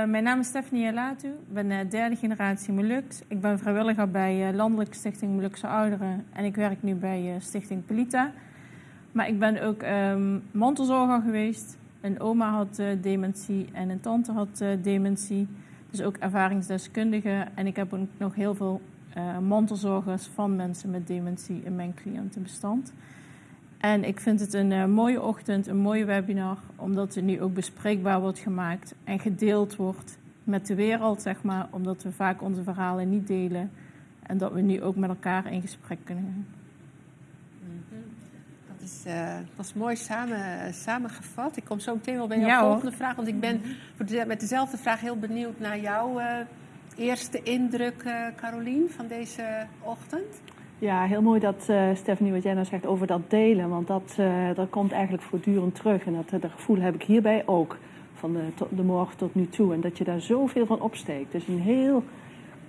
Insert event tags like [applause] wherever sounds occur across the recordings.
Uh, mijn naam is Stephanie Elatu. Ik ben uh, derde generatie Molux. Ik ben vrijwilliger bij uh, Landelijke Stichting Molukse Ouderen. En ik werk nu bij Stichting Pelita. Maar ik ben ook um, mantelzorger geweest. Een oma had dementie en een tante had dementie. Dus ook ervaringsdeskundige. En ik heb ook nog heel veel mantelzorgers van mensen met dementie in mijn cliëntenbestand. En ik vind het een uh, mooie ochtend, een mooie webinar, omdat het nu ook bespreekbaar wordt gemaakt en gedeeld wordt met de wereld, zeg maar, omdat we vaak onze verhalen niet delen en dat we nu ook met elkaar in gesprek kunnen gaan. Mhm. Dat is, uh, dat is mooi samen, samengevat. Ik kom zo meteen wel bij jouw volgende vraag, want ik ben met dezelfde vraag heel benieuwd naar jouw uh, eerste indruk, Carolien, van deze ochtend. Ja, heel mooi dat uh, Stephanie wat jij nou zegt over dat delen. Want dat, uh, dat komt eigenlijk voortdurend terug. En dat, dat gevoel heb ik hierbij ook. Van de, de morgen tot nu toe. En dat je daar zoveel van opsteekt. Dus een heel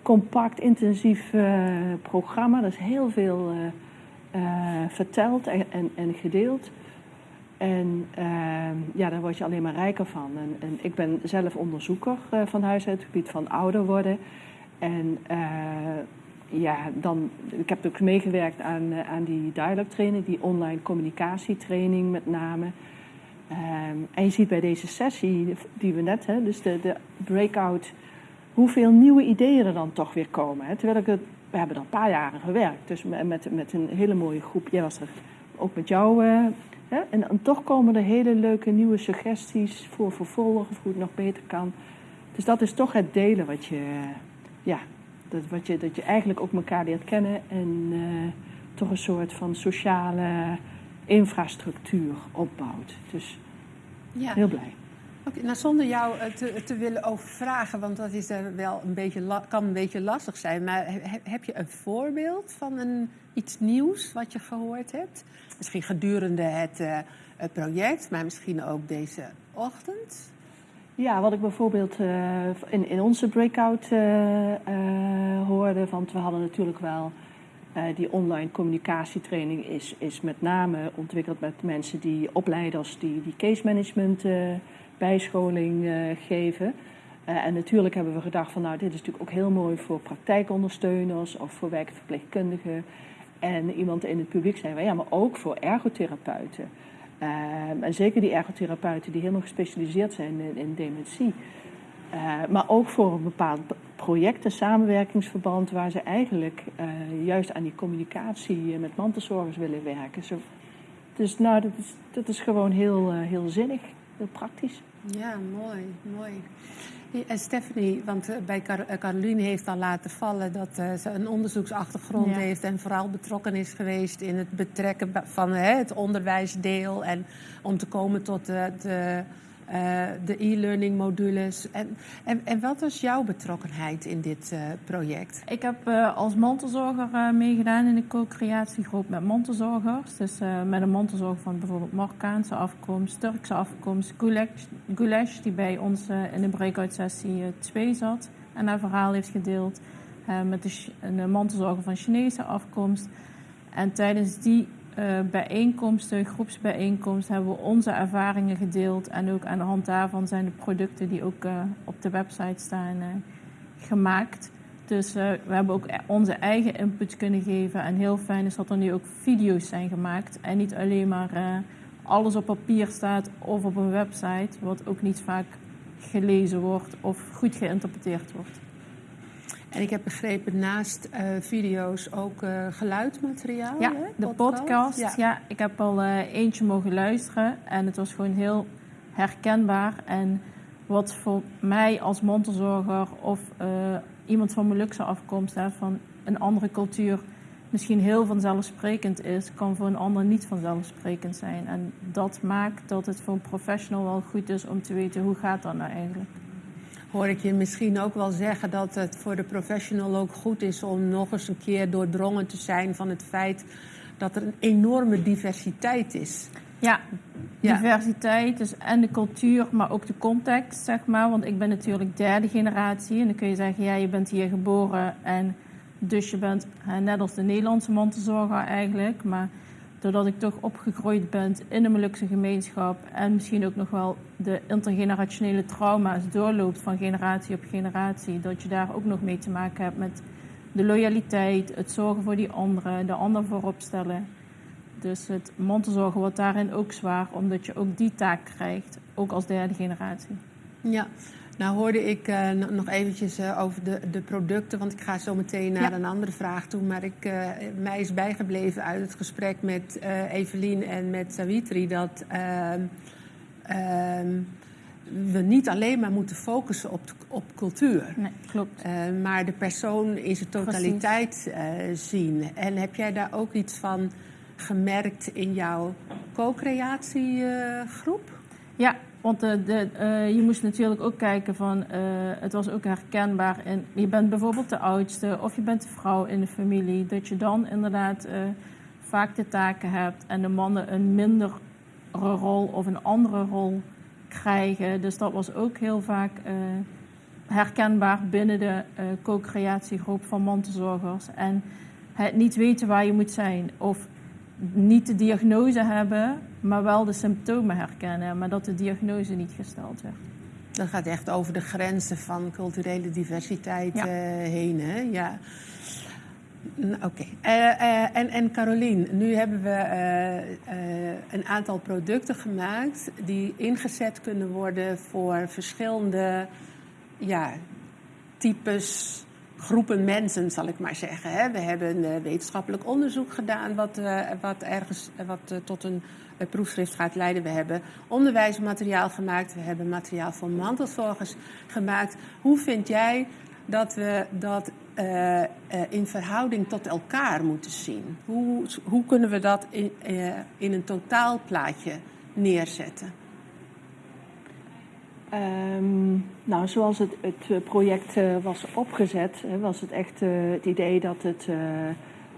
compact, intensief programma. Er is heel veel verteld en, en, gedeeld. En ja, daar word je alleen maar rijker van. En, en ik ben zelf onderzoeker van huis uit het gebied van ouder worden. En ja, dan, ik heb ook meegewerkt aan, uh, aan die training, die online communicatietraining met name. Um, en je ziet bij deze sessie die we net, hè, dus de, de breakout, hoeveel nieuwe ideeën er dan toch weer komen. Hè. Terwijl ik het, we hebben er een paar jaren gewerkt, dus met, met een hele mooie groep. Jij was er ook met jou. Uh, hè, en, en, toch komen er hele leuke nieuwe suggesties voor vervolgen, of hoe het nog beter kan. Dus dat is toch het delen wat je, ja, dat, wat je, dat je eigenlijk ook elkaar leert kennen en uh, toch een soort van sociale infrastructuur opbouwt. Dus ja. heel blij. Okay, nou, zonder jou eh, te, te, willen overvragen, want dat is er wel een beetje kan een beetje lastig zijn. Maar heb je een voorbeeld van een, iets nieuws wat je gehoord hebt? Misschien gedurende het, uh, het project, maar misschien ook deze ochtend? Ja, wat ik bijvoorbeeld uh, in, in onze breakout uh, hoorde, want we hadden natuurlijk wel die online communicatietraining is, is met name ontwikkeld met mensen die opleiders die, die case management bijscholing geven. en natuurlijk hebben we gedacht van nou dit is natuurlijk ook heel mooi voor praktijkondersteuners of voor werkverpleegkundigen. En iemand in het publiek zei, ja, maar ook voor ergotherapeuten. Uh, en zeker die ergotherapeuten die helemaal gespecialiseerd zijn in, in dementie. Uh, maar ook voor een bepaald project, een samenwerkingsverband, waar ze eigenlijk uh, juist aan die communicatie met mantelzorgers willen werken. Dus nou, dat is, dat is gewoon heel, heel zinnig, heel praktisch. Ja, mooi, mooi. En Stephanie, want eh, bij Car eh, Caroline heeft al laten vallen dat ze een onderzoeksachtergrond heeft en vooral betrokken is geweest in het betrekken van het onderwijsdeel en om te komen tot de, de de e-learning modules. En, en, en wat was jouw betrokkenheid in dit uh, project? Ik heb uh, als mantelzorger meegedaan in de co-creatiegroep met mantelzorgers. Dus met een mantelzorger van bijvoorbeeld Marokkaanse afkomst, Turkse afkomst, Gulesh, die bij ons in de breakout sessie 2 zat en haar verhaal heeft gedeeld. met de, een mantelzorger van Chinese afkomst. En tijdens die bijeenkomsten, groepsbijeenkomsten, hebben we onze ervaringen gedeeld. En ook aan de hand daarvan zijn de producten die ook uh, op de website staan uh, gemaakt. Dus we hebben ook e-, onze eigen input kunnen geven. En heel fijn is dat er nu ook video's zijn gemaakt. En niet alleen maar alles op papier staat of op een website, wat ook niet vaak gelezen wordt of goed geïnterpreteerd wordt. En ik heb begrepen naast uh, video's ook uh, geluidsmateriaal. Ja, hè? de podcast. Ja. ja. ik heb al uh, eentje mogen luisteren en het was gewoon heel herkenbaar. En wat voor mij als mantelzorger of iemand van Molukse afkomst, hè, van een andere cultuur, misschien heel vanzelfsprekend is, kan voor een ander niet vanzelfsprekend zijn. En dat maakt dat het voor een professional wel goed is om te weten hoe gaat dat nou eigenlijk hoor ik je misschien ook wel zeggen dat het voor de professional ook goed is om nog eens een keer doordrongen te zijn van het feit dat er een enorme diversiteit is. Ja, diversiteit dus en de cultuur, maar ook de context, zeg maar. Want ik ben natuurlijk derde generatie en dan kun je zeggen, ja, je bent hier geboren en dus je bent net als de Nederlandse mantelzorger eigenlijk. Maar doordat ik toch opgegroeid ben in de Molukse gemeenschap en misschien ook nog wel de intergenerationele trauma's doorloopt van generatie op generatie, dat je daar ook nog mee te maken hebt met de loyaliteit, het zorgen voor die anderen, de ander voorop stellen. Dus het mantelzorgen wordt daarin ook zwaar, omdat je ook die taak krijgt, ook als derde generatie. Ja, nou hoorde ik uh, nog eventjes uh, over de, de producten, want ik ga zo meteen naar ja. een andere vraag toe. Maar ik, uh, mij is bijgebleven uit het gesprek met Evelien en met Savitri dat ehm, ehm, we niet alleen maar moeten focussen op, op cultuur. Nee, klopt. maar de persoon in zijn totaliteit zien. En heb jij daar ook iets van gemerkt in jouw co-creatiegroep? ja, want de, de, uh, je moest natuurlijk ook kijken van, uh, het was ook herkenbaar. En je bent bijvoorbeeld de oudste of je bent de vrouw in de familie. Dat je dan inderdaad vaak de taken hebt en de mannen een mindere rol of een andere rol krijgen. Dus dat was ook heel vaak herkenbaar binnen de co-creatiegroep van mantelzorgers. En het niet weten waar je moet zijn of niet de diagnose hebben, maar wel de symptomen herkennen, maar dat de diagnose niet gesteld werd. Dat gaat echt over de grenzen van culturele diversiteit ja. uh, heen, hè? Ja. Oké. Okay. Uh, uh, en, en Carolien, nu hebben we een aantal producten gemaakt die ingezet kunnen worden voor verschillende ja, types groepen mensen, zal ik maar zeggen. Hè. We hebben een wetenschappelijk onderzoek gedaan, wat, uh, wat ergens wat, uh, tot een proefschrift gaat leiden. We hebben onderwijsmateriaal gemaakt, we hebben materiaal voor mantelzorgers gemaakt. Hoe vind jij dat we dat in verhouding tot elkaar moeten zien? Hoe, hoe kunnen we dat in, in een totaalplaatje neerzetten? Um, nou, zoals het, het project uh, was opgezet, was het echt uh, het idee dat het,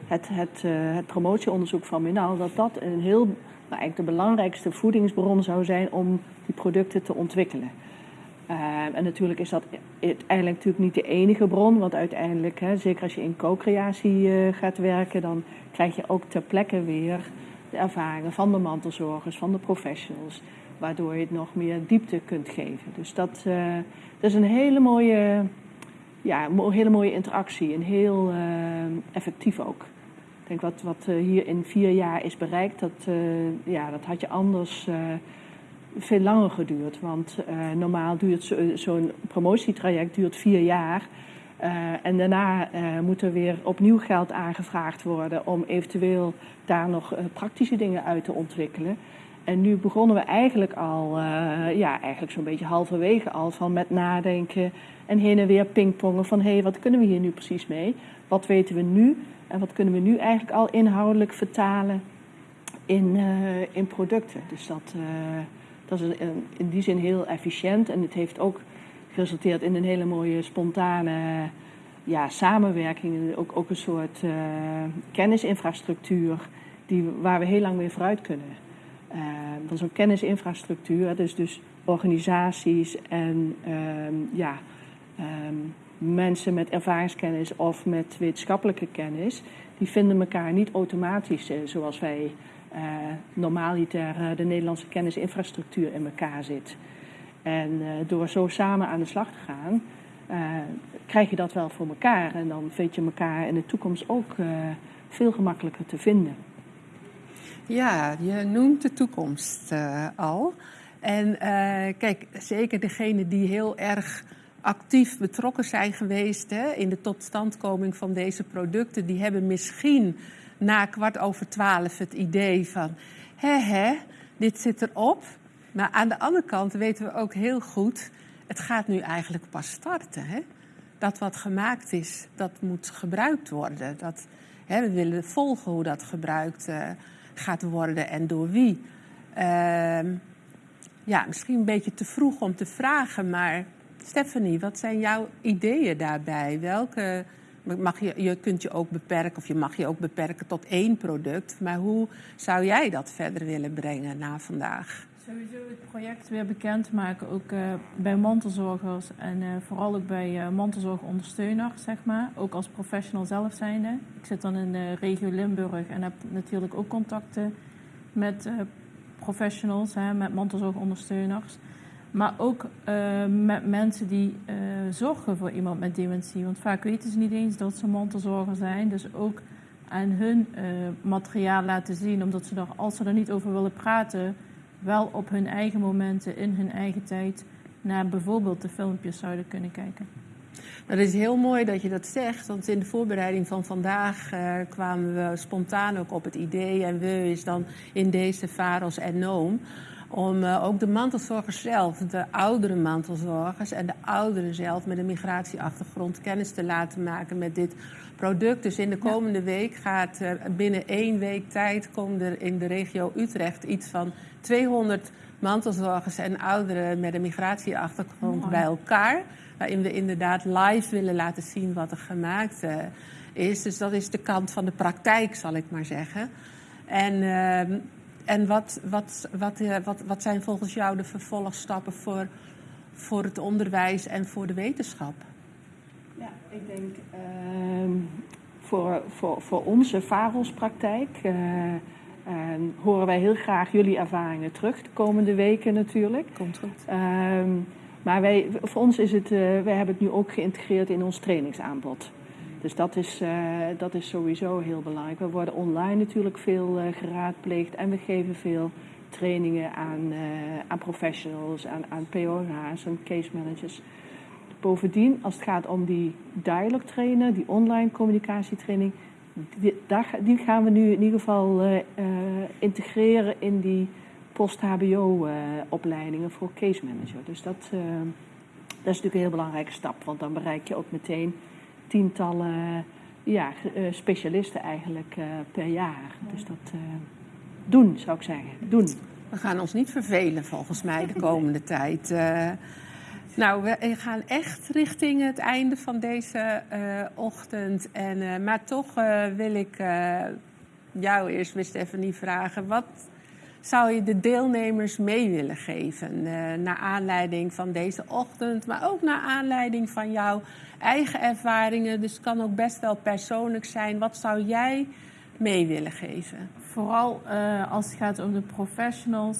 het, het, het promotieonderzoek van Minal, dat dat een heel, nou, eigenlijk de belangrijkste voedingsbron zou zijn om die producten te ontwikkelen. Ehm, en natuurlijk is dat uiteindelijk natuurlijk niet de enige bron, want uiteindelijk, hè, zeker als je in co-creatie gaat werken, dan krijg je ook ter plekke weer de ervaringen van de mantelzorgers, van de professionals waardoor je het nog meer diepte kunt geven. Dus dat, uh, dat is een hele mooie, ja, hele mooie interactie en heel uh, effectief ook. Ik denk wat, wat uh, hier in vier jaar is bereikt, dat, ja, dat had je anders veel langer geduurd. Want normaal duurt zo'n zo promotietraject duurt vier jaar. en daarna moet er weer opnieuw geld aangevraagd worden om eventueel daar nog praktische dingen uit te ontwikkelen. En nu begonnen we eigenlijk al, uh, ja, eigenlijk zo'n beetje halverwege al van met nadenken en heen en weer pingpongen van hé, hey, wat kunnen we hier nu precies mee? Wat weten we nu en wat kunnen we nu eigenlijk al inhoudelijk vertalen in, uh, in producten? Dus dat, uh, dat is in, in die zin heel efficiënt en het heeft ook geresulteerd in een hele mooie spontane ja, samenwerking, ook, ook een soort kennisinfrastructuur die, waar we heel lang mee vooruit kunnen. Uh, dat is kennisinfrastructuur, dus, dus organisaties en um, ja, um, mensen met ervaringskennis of met wetenschappelijke kennis, die vinden elkaar niet automatisch uh, zoals wij uh, normaaliter de Nederlandse kennisinfrastructuur in elkaar zit. En door zo samen aan de slag te gaan, krijg je dat wel voor elkaar. En dan vind je elkaar in de toekomst ook veel gemakkelijker te vinden. Ja, je noemt de toekomst uh, al. En uh, kijk, zeker degenen die heel erg actief betrokken zijn geweest hè, in de totstandkoming van deze producten, die hebben misschien na kwart over twaalf het idee van, hè hè, dit zit erop. Maar aan de andere kant weten we ook heel goed, het gaat nu eigenlijk pas starten. Hè? Dat wat gemaakt is, dat moet gebruikt worden. Dat, hè, we willen volgen hoe dat gebruikt wordt. Uh, gaat worden en door wie. Uh, ja, misschien een beetje te vroeg om te vragen, maar Stephanie, wat zijn jouw ideeën daarbij? Welke, mag je, je kunt je ook beperken, of je mag je ook beperken tot één product, maar hoe zou jij dat verder willen brengen na vandaag? Sowieso het project weer bekend maken, ook uh, bij mantelzorgers en uh, vooral ook bij uh, mantelzorgondersteuners, zeg maar. Ook als professional zelf zijnde. Ik zit dan in de regio Limburg en heb natuurlijk ook contacten met professionals, hè, met mantelzorgondersteuners. Maar ook met mensen die zorgen voor iemand met dementie. Want vaak weten ze niet eens dat ze mantelzorger zijn. Dus ook aan hun materiaal laten zien, omdat ze er, als ze er niet over willen praten wel op hun eigen momenten, in hun eigen tijd, naar bijvoorbeeld de filmpjes zouden kunnen kijken. Dat is heel mooi dat je dat zegt, want in de voorbereiding van vandaag uh, kwamen we spontaan ook op het idee, en we is dan in deze Varos en Noom, om uh, ook de mantelzorgers zelf, de oudere mantelzorgers en de ouderen zelf met een migratieachtergrond kennis te laten maken met dit product. Dus in de komende week gaat uh, binnen één week tijd komen er in de regio Utrecht iets van 200 mantelzorgers en ouderen met een migratieachtergrond bij elkaar. Waarin we inderdaad live willen laten zien wat er gemaakt uh, is. Dus dat is de kant van de praktijk, zal ik maar zeggen. En, uh, en wat, wat, wat, uh, wat, wat zijn volgens jou de vervolgstappen voor, voor het onderwijs en voor de wetenschap? Ja, ik denk ehm, voor, voor, voor onze VAROS-praktijk en horen wij heel graag jullie ervaringen terug de komende weken natuurlijk. Komt goed. Um, maar wij, voor ons is het, uh, wij hebben het nu ook geïntegreerd in ons trainingsaanbod. Dus dat is, uh, dat is sowieso heel belangrijk. We worden online natuurlijk veel uh, geraadpleegd en we geven veel trainingen aan, aan professionals, aan, aan POH's en case managers. Bovendien, als het gaat om die dialog trainen, die online communicatietraining, die, gaan we nu in ieder geval integreren in die post-HBO-opleidingen uh, voor case manager. Dus dat, dat is natuurlijk een heel belangrijke stap, want dan bereik je ook meteen tientallen ja, specialisten eigenlijk per jaar. Dus dat doen, zou ik zeggen. Doen. We gaan ons niet vervelen volgens mij de komende [laughs] tijd. Nou, we gaan echt richting het einde van deze uh, ochtend. En, uh, maar toch wil ik jou eerst, Miss Stephanie, vragen. Wat zou je de deelnemers mee willen geven? naar aanleiding van deze ochtend, maar ook naar aanleiding van jouw eigen ervaringen. Dus het kan ook best wel persoonlijk zijn. Wat zou jij mee willen geven? Vooral als het gaat om de professionals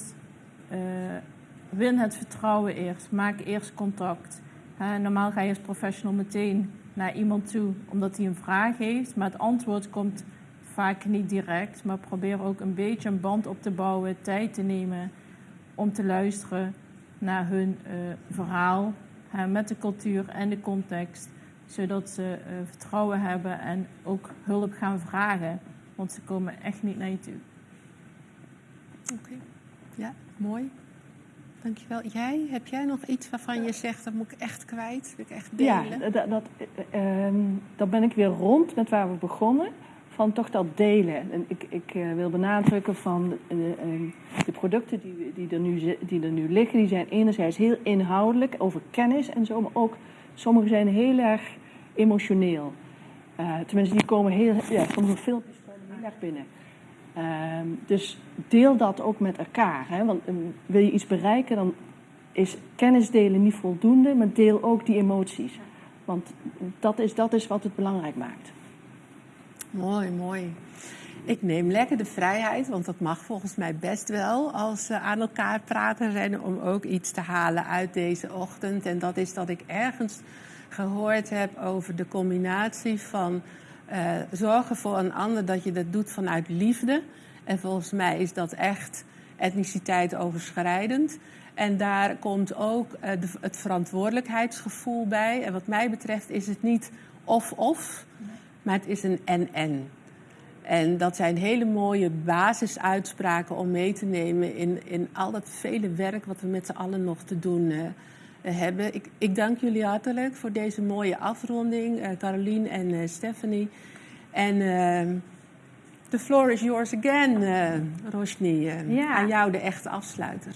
win het vertrouwen eerst. Maak eerst contact. normaal ga je als professional meteen naar iemand toe omdat hij een vraag heeft, maar het antwoord komt vaak niet direct. Maar probeer ook een beetje een band op te bouwen, tijd te nemen om te luisteren naar hun uh, verhaal met de cultuur en de context, zodat ze uh, vertrouwen hebben en ook hulp gaan vragen, want ze komen echt niet naar je toe. Oké, okay. ja, mooi. Dankjewel. Jij, heb jij nog iets waarvan je zegt, dat moet ik echt kwijt, wil ik echt delen? Ja, dat, dat, uh, dat ben ik weer rond met waar we begonnen. Van toch dat delen. En ik, ik uh, wil benadrukken van uh, de producten die, die, er nu, die er nu liggen, die zijn enerzijds heel inhoudelijk over kennis en zo, maar ook sommige zijn heel erg emotioneel. tenminste, die komen heel, ja, sommige filmpjes komen heel erg binnen. Uh, dus deel dat ook met elkaar. Hè? Want um, wil je iets bereiken, dan is kennis delen niet voldoende, maar deel ook die emoties. Want dat is, dat is wat het belangrijk maakt. Mooi, mooi. Ik neem lekker de vrijheid, want dat mag volgens mij best wel als we aan elkaar praten zijn, om ook iets te halen uit deze ochtend. En dat is dat ik ergens gehoord heb over de combinatie van uh, zorgen voor een ander dat je dat doet vanuit liefde. En volgens mij is dat echt etniciteit overschrijdend. En daar komt ook de, het verantwoordelijkheidsgevoel bij. En wat mij betreft is het niet of-of, maar het is een en-en. En dat zijn hele mooie basisuitspraken om mee te nemen in, in al dat vele werk wat we met z'n allen nog te doen uh, hebben. Ik, ik, dank jullie hartelijk voor deze mooie afronding, uh, Caroline en uh, Stephanie. En the floor is yours again, Roshni. Ja. Aan jou de echte afsluiter.